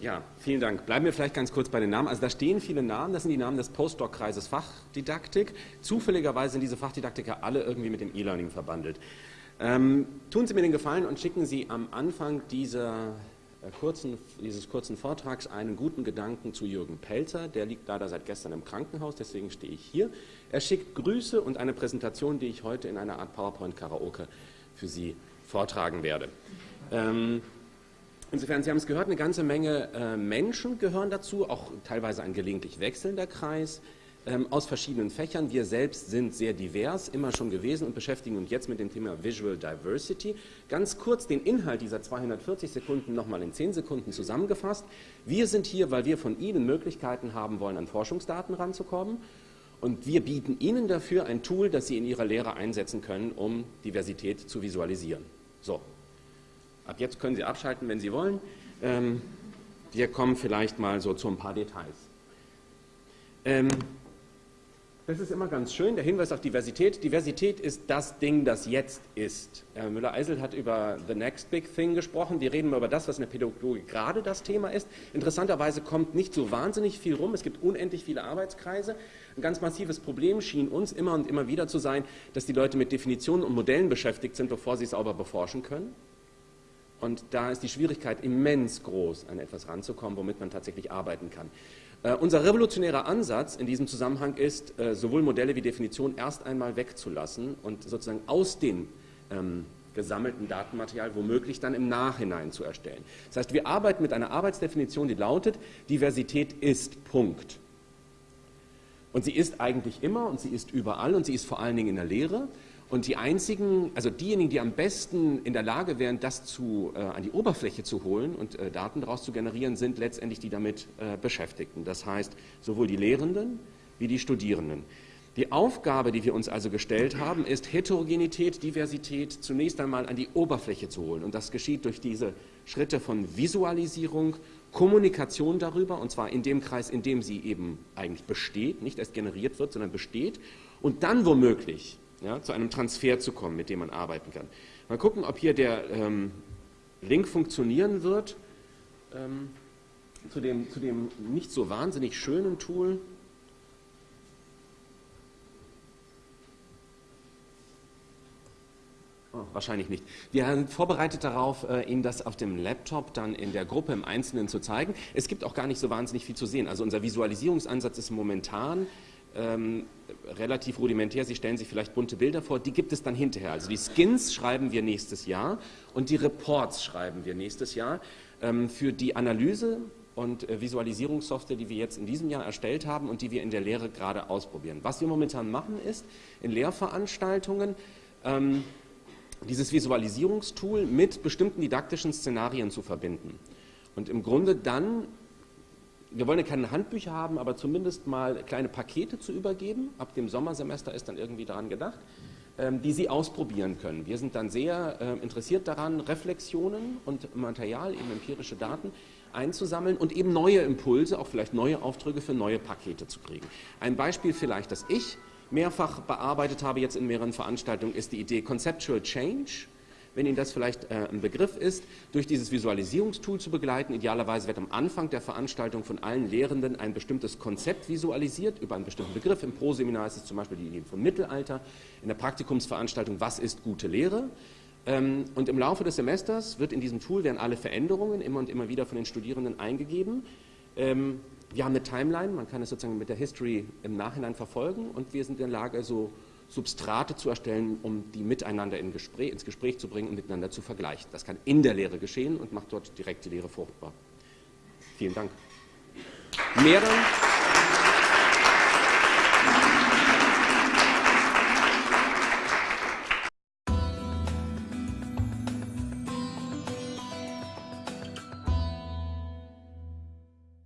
Ja, vielen Dank. Bleiben wir vielleicht ganz kurz bei den Namen. Also da stehen viele Namen, das sind die Namen des Postdoc-Kreises Fachdidaktik. Zufälligerweise sind diese Fachdidaktiker alle irgendwie mit dem E-Learning verbandelt. Ähm, tun Sie mir den Gefallen und schicken Sie am Anfang dieser, äh, kurzen, dieses kurzen Vortrags einen guten Gedanken zu Jürgen Pelzer. Der liegt leider seit gestern im Krankenhaus, deswegen stehe ich hier. Er schickt Grüße und eine Präsentation, die ich heute in einer Art PowerPoint-Karaoke für Sie vortragen werde. Ähm, Insofern, Sie haben es gehört, eine ganze Menge äh, Menschen gehören dazu, auch teilweise ein gelegentlich wechselnder Kreis ähm, aus verschiedenen Fächern. Wir selbst sind sehr divers, immer schon gewesen und beschäftigen uns jetzt mit dem Thema Visual Diversity. Ganz kurz den Inhalt dieser 240 Sekunden nochmal in 10 Sekunden zusammengefasst. Wir sind hier, weil wir von Ihnen Möglichkeiten haben wollen, an Forschungsdaten ranzukommen. Und wir bieten Ihnen dafür ein Tool, das Sie in Ihrer Lehre einsetzen können, um Diversität zu visualisieren. So, Ab jetzt können Sie abschalten, wenn Sie wollen. Ähm, wir kommen vielleicht mal so zu ein paar Details. Ähm, das ist immer ganz schön, der Hinweis auf Diversität. Diversität ist das Ding, das jetzt ist. Herr Müller-Eisel hat über the next big thing gesprochen. Wir reden über das, was in der Pädagogik gerade das Thema ist. Interessanterweise kommt nicht so wahnsinnig viel rum. Es gibt unendlich viele Arbeitskreise. Ein ganz massives Problem schien uns immer und immer wieder zu sein, dass die Leute mit Definitionen und Modellen beschäftigt sind, bevor sie es sauber beforschen können. Und da ist die Schwierigkeit immens groß, an etwas ranzukommen, womit man tatsächlich arbeiten kann. Äh, unser revolutionärer Ansatz in diesem Zusammenhang ist, äh, sowohl Modelle wie Definitionen erst einmal wegzulassen und sozusagen aus dem ähm, gesammelten Datenmaterial womöglich dann im Nachhinein zu erstellen. Das heißt, wir arbeiten mit einer Arbeitsdefinition, die lautet, Diversität ist Punkt. Und sie ist eigentlich immer und sie ist überall und sie ist vor allen Dingen in der Lehre. Und die einzigen, also diejenigen, die am besten in der Lage wären, das zu, äh, an die Oberfläche zu holen und äh, Daten daraus zu generieren, sind letztendlich die damit äh, Beschäftigten. Das heißt, sowohl die Lehrenden wie die Studierenden. Die Aufgabe, die wir uns also gestellt haben, ist Heterogenität, Diversität zunächst einmal an die Oberfläche zu holen. Und das geschieht durch diese Schritte von Visualisierung, Kommunikation darüber, und zwar in dem Kreis, in dem sie eben eigentlich besteht, nicht erst generiert wird, sondern besteht, und dann womöglich ja, zu einem Transfer zu kommen, mit dem man arbeiten kann. Mal gucken, ob hier der ähm, Link funktionieren wird ähm, zu, dem, zu dem nicht so wahnsinnig schönen Tool. Oh, wahrscheinlich nicht. Wir sind vorbereitet darauf, äh, Ihnen das auf dem Laptop dann in der Gruppe im Einzelnen zu zeigen. Es gibt auch gar nicht so wahnsinnig viel zu sehen. Also unser Visualisierungsansatz ist momentan ähm, relativ rudimentär. Sie stellen sich vielleicht bunte Bilder vor, die gibt es dann hinterher. Also die Skins schreiben wir nächstes Jahr und die Reports schreiben wir nächstes Jahr. Ähm, für die Analyse und äh, Visualisierungssoftware, die wir jetzt in diesem Jahr erstellt haben und die wir in der Lehre gerade ausprobieren. Was wir momentan machen ist, in Lehrveranstaltungen ähm, dieses Visualisierungstool mit bestimmten didaktischen Szenarien zu verbinden. Und im Grunde dann wir wollen ja keine Handbücher haben, aber zumindest mal kleine Pakete zu übergeben. Ab dem Sommersemester ist dann irgendwie daran gedacht, ähm, die Sie ausprobieren können. Wir sind dann sehr äh, interessiert daran, Reflexionen und Material, eben empirische Daten einzusammeln und eben neue Impulse, auch vielleicht neue Aufträge für neue Pakete zu kriegen. Ein Beispiel vielleicht, das ich mehrfach bearbeitet habe jetzt in mehreren Veranstaltungen, ist die Idee Conceptual Change wenn Ihnen das vielleicht äh, ein Begriff ist, durch dieses Visualisierungstool zu begleiten. Idealerweise wird am Anfang der Veranstaltung von allen Lehrenden ein bestimmtes Konzept visualisiert über einen bestimmten Begriff. Im Pro-Seminar ist es zum Beispiel die Idee vom Mittelalter. In der Praktikumsveranstaltung, was ist gute Lehre? Ähm, und im Laufe des Semesters wird in diesem Tool werden alle Veränderungen immer und immer wieder von den Studierenden eingegeben. Ähm, wir haben eine Timeline, man kann es sozusagen mit der History im Nachhinein verfolgen und wir sind in der Lage, so Substrate zu erstellen, um die miteinander in Gespräch, ins Gespräch zu bringen und miteinander zu vergleichen. Das kann in der Lehre geschehen und macht dort direkt die Lehre fruchtbar. Vielen Dank. Mehr dann